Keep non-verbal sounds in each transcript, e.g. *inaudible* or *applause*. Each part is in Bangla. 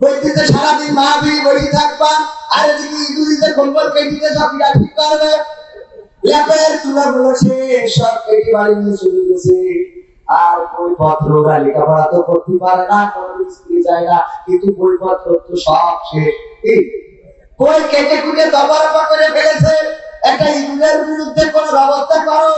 বইতে সারাদিন থাকবা, আর এদিকে কেটিতে সব ঠিক করবে। সব কেটে বাড়ি নিয়ে চলে গেছে। আর তো করতে পারে না, কোনো স্ত্রী না, কিন্তু বইপত্র তো সব শেষ। বই কেটে কুটে দবরবা করে ফেলেছে। একটা ইঁদুরের বিরুদ্ধে কোনো ব্যবস্থা করো।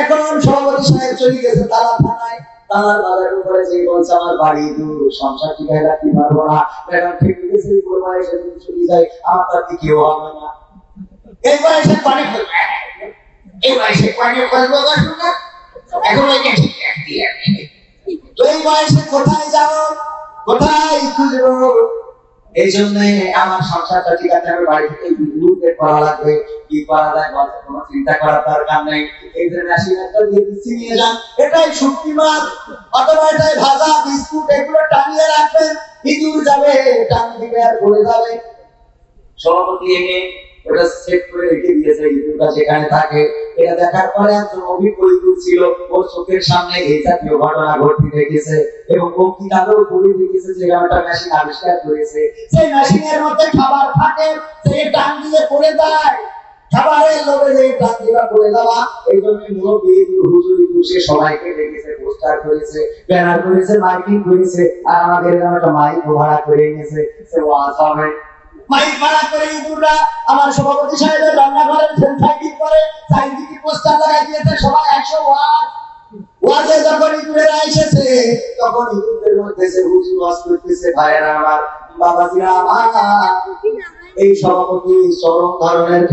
এখন সভাপতি সাহেব চলে গেছে তারা থানায়। তারার বাজারের উপরে যে বলছে, আমার বাড়ি দূর, সংসার রাখতে পারব না। ঠিক এসে চলে যায়, আমার কেউ হবে না? এই বয়সে পানি এই বয়সে পানি ফেলব এখন ওই ঠিক তো এই বয়সে কোথায় যাব? কোথায় খুঁজবো? এই জন্য আমার সংসারটা ঠিক আছে আমি বাড়ি থেকে গুরুদের করা লাগবে, কি করা যায় বলতে কোনো চিন্তা করার দরকার নেই। এই ধরনের আশীর্বাদটা দিয়ে দিচ্ছি, নিয়ে যান। এটাই শুটকি মাছ অথবা এটাই ভাজা বিস্কুট, এগুলো টানিয়ে রাখবেন। ইঁদুর যাবে, টান দিবে আর পড়ে যাবে। সভাপতি এনে ওটা সেট করে রেখে দিয়েছে ইঁদুরটা যেখানে থাকে। এটা দেখার পরে একজন ছিল, ওর চোখের সামনে এই জাতীয় ঘটনা দেখেছে এবং ও কি তাদেরও পড়ে দেখেছে যে একটা মেশিন আবিষ্কার করেছে। সেই মেশিনের মধ্যে খাবার থাকে, সেই টান দিয়ে পড়ে যায়। আর আমাদের মাইক ভাড়া করে হবে। মাইক ভাড়া করে আমার সভাপতি সাহেবের রান্নাঘরের সাইডিং করে সাইন্টিফিক পোস্টার লাগাই দিয়েছে, সবাই একশো এই সভাপতি ধরনের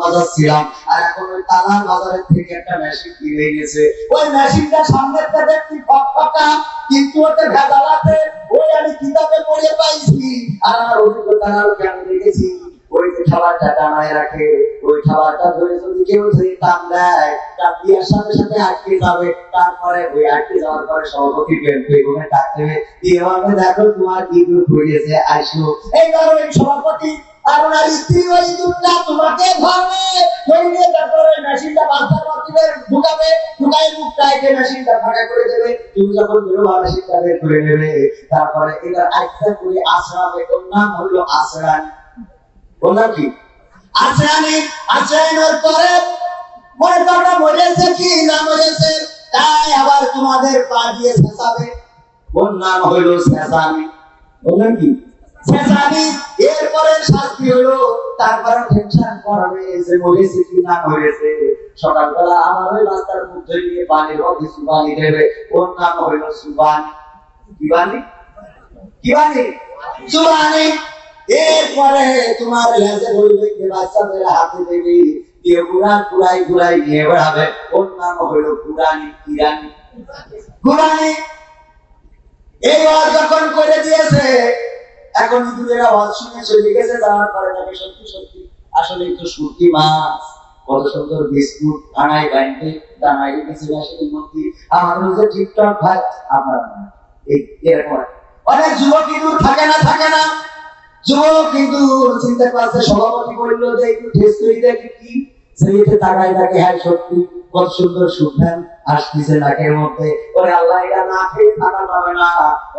বাজাচ্ছিলাম, আর এখন ওই থেকে একটা মেশিন কিনে গেছে ওই মেশিনটা সামনের কিন্তু ওতে ওই আমি কিতাবে পড়ে পাইছি। আর আমার অভিজ্ঞতা দেখেছি? ওই যে খাবারটা ডানায় রাখে, ওই খাবারটা ধরে যদি কেউ যদি টান দেয়, তার সাথে সাথে আটকে যাবে। তারপরে ওই আটকে যাওয়ার পরে সভাপতি বেগুনে ডাকতে হবে দিয়ে বলবে দেখো তোমার কি ঘুরিয়েছে আসো এই কারণে এই আর স্ত্রী ওই তোমাকে ধরবে। ধরিয়ে মেশিনটা ঢুকাবে মুখটা মেশিনটা ফাঁকা করে দেবে। তুমি যখন মেশিনটা বের করে নেবে। তারপরে করে নাম হলো পরে মনে কি? না তাই আবার তোমাদের পা দিয়ে শেষাবে। ওর নাম হলো শেষানি নাম কি? শেষানি এরপরে শাস্তি হলো তারপরে টেনশন করবে যে মরেছে কি না মরেছে সকালবেলা আমার ওই রাস্তার মধ্যে নিয়ে পানির মধ্যে সুবানি দেবে। ওর নাম হলো সুবানি। কি বানি কি বানি সুবানি। এরপরে তোমার লেজে বলবে যে বাচ্চাদের হাতে দেবে। দিয়ে কুড়ান কুড়াই কুড়াই নিয়ে বেড়াবে। ওর নাম হলো কুরানি কিরানি কুরানি এই যখন করে দিয়েছে এখন ইঁদুরের আওয়াজ শুনে চলে গেছে যাওয়ার পরে তাকে সত্যি সত্যি আসলে একটু সুটি মাছ, কত সুন্দর বিস্কুট মধ্যে। যে ভাই এই এরকম অনেক যুবক ইঁদুর থাকে না থাকে না। যুবক কিন্তু চিন্তা করছে, সভাপতি বলল যে একটু টেস্ট করে দেখি কি? সেইতে তাকাই তাকে হ্যাঁ সত্যি। কত সুন্দর সুঘ্রাণ আসতেছে নাকের মধ্যে। ওরে আল্লাহ, এটা না খেয়ে থাকা যাবে না।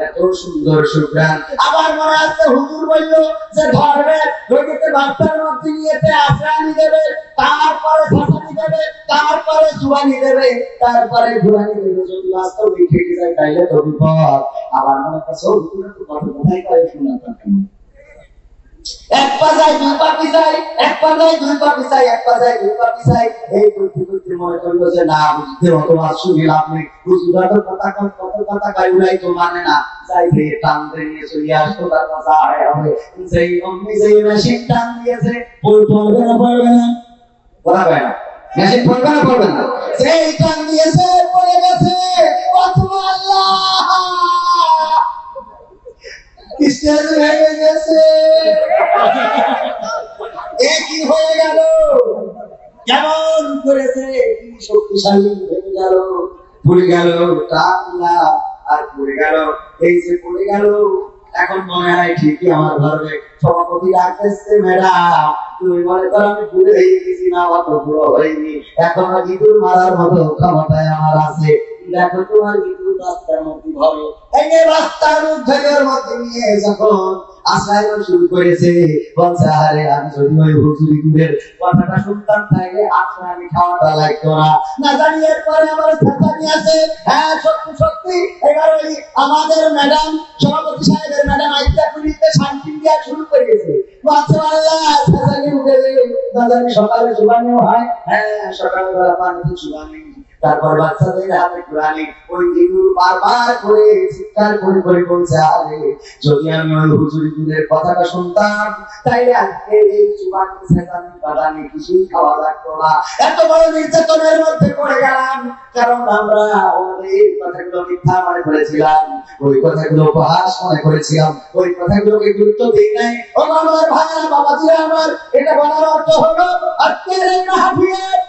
এত সুন্দর সুঘ্রাণ আবার মনে আছে, হুজুর বলল যে, ধরবে ধরিতে বাচ্চার মধ্যে নিয়েছে আশ্রানি দেবে, তারপরে ফাঁসানি দেবে, তারপরে জুয়ানি দেবে, তারপরে ঘুরানি দেবে। যদি বাস্তবে খেটে যায়, তাইলে তো বিপদ। আবার মনে করছে ও হুজুরের তো কথা কোথায় করে শোনাতাম এক দুই পা পিছাই এক দুই এক দুই এই মনে করল যে, না বুঝতে মাস শুনি লাভ নেই। কথা কত কথা গাইউলাই তো মানে না। যাই টান দিয়ে চলে আসতো তার হবে। যেই অমনি যেই মেশিন টান দিয়েছে বই পড়বে না পড়বে না। পড়াবে না। মেশিন পড়বে না পড়বে না। সেই টান দিয়েছে, পড়ে গেছে। গেছে *laughs* এ কি হয়ে গেল? কেমন করেছে? শক্তিশালী ভেঙে গেল? গেল টাকলা আর গেল, এই যে গেল, এখন মনে হয় ঠিকই আমার ধরবে সভাপতি ডাকতেছে, ম্যাডাম, তুমি মনে করো আমি বুড়ে হয়ে গেছি না, অত বুড়ো হয়নি। এখন ইঁদুর মারার মতো ক্ষমতায় আমার আছে। দেখো তোমার শুরু করেছে না। জানি হ্যাঁ আমাদের ম্যাডাম, সভাপতি সাহেবের ম্যাডাম শান্তি দেওয়া শুরু সকালে শুভানিও হয়। হ্যাঁ সকালবেলা পানিতে শুভানি তারপর বাচ্চাদের হাতে কোরআনে ওই দিগুলো বারবার করে চিৎকার করে করে বলছে, আরে, যদি আমি ওই হুজুরি দুধের কথাটা শুনতাম, তাইলে আজকে এই চুবানি সেতানি বাদানি কিছুই খাওয়া লাগতো না। এত বড় নির্যাতনের মধ্যে পড়ে গেলাম, কারণ আমরা আমাদের কথাগুলো মিথ্যা মনে করেছিলাম। ওই কথাগুলো উপহাস মনে করেছিলাম। ওই কথাগুলোকে গুরুত্ব দিই নাই। ও আমার ভাইরা বাবাজিরা আমার, এটা বলার অর্থ হলো, আজকের এই মাহফিলে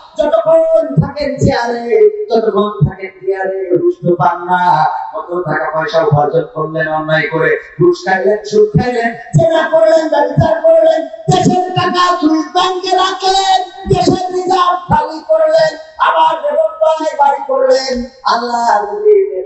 যতক্ষণ থাকেন চেয়ারে ততক্ষণ থাকেন চেয়ারে রুষ্ট পান না। কত টাকা পয়সা উপার্জন করলেন অন্যায় করে, ঘুষ খাইলেন, সুদ খাইলেন চেনা করলেন, ব্যবচার করলেন, দেশের টাকা সুইস ব্যাংকে রাখলেন, দেশের রিজার্ভ খালি করলেন, আবার রেবন্দায় বাড়ি করলেন। আল্লাহ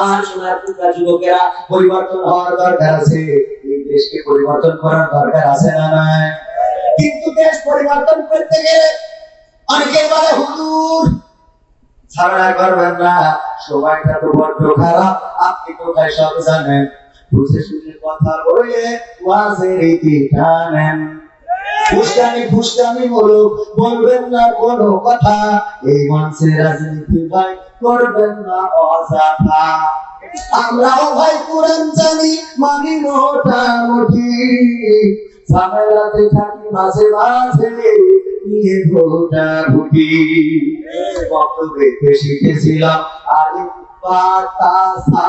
আমার শোনার টুকরা যুবকেরা পরিবর্তন হওয়ার দরকার আছে। এই দেশকে পরিবর্তন করার দরকার আছে না নাই? কিন্তু দেশ পরিবর্তন করতে গেলে অনেকে বলে, হুজুর, ঝামেলা করবেন না, সময়টা তো বড্ড খারাপ, আপনি কোথায় সব জানেন? বুঝে শুনে কথা বলে ওয়াজের ইতি টানেন ফুসকানি ফুসকানি হলো বলবেন না কোনো কথা। এই মঞ্চে রাজনীতি ভাই করবেন না অযথা। আমরাও ভাই কোরআন জানি মানি মোটামুটি ঝামেলাতে থাকি মাঝে মাঝে নিয়ে ভোটা ভুটি। বক্তব্যে শিখেছিলাম আলিম বাতাসা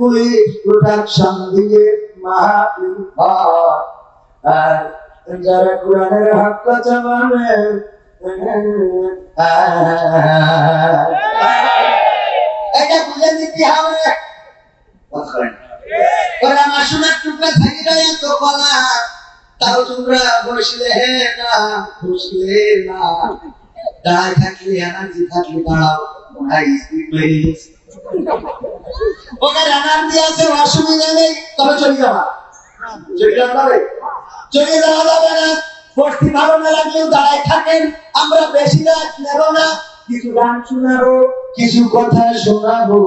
পুলিশ প্রোটেকশন দিয়ে মাহাবীর ঘর আর যারা কোরআনের হক কথা বলে এটা বুঝে নিতে হবে। ওরা আমার সোনার টুকরা থাকি যায় এত কলা। তাও তোমরা বসলে না বসলে না। থাকলে দাঁড়াও। ওকে এনার্জি আছে অসুবিধা তবে চলে যাওয়া চলে যাওয়া যাবে না বসতি ভালো না লাগলেও দাঁড়ায় থাকেন, আমরা বেশি রাত নেব না, কিছু গান শোনাবো, কিছু কথা শোনাবো।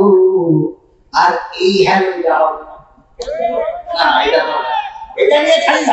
আর এই হ্যালো হবে না, এটা নিয়ে খালি।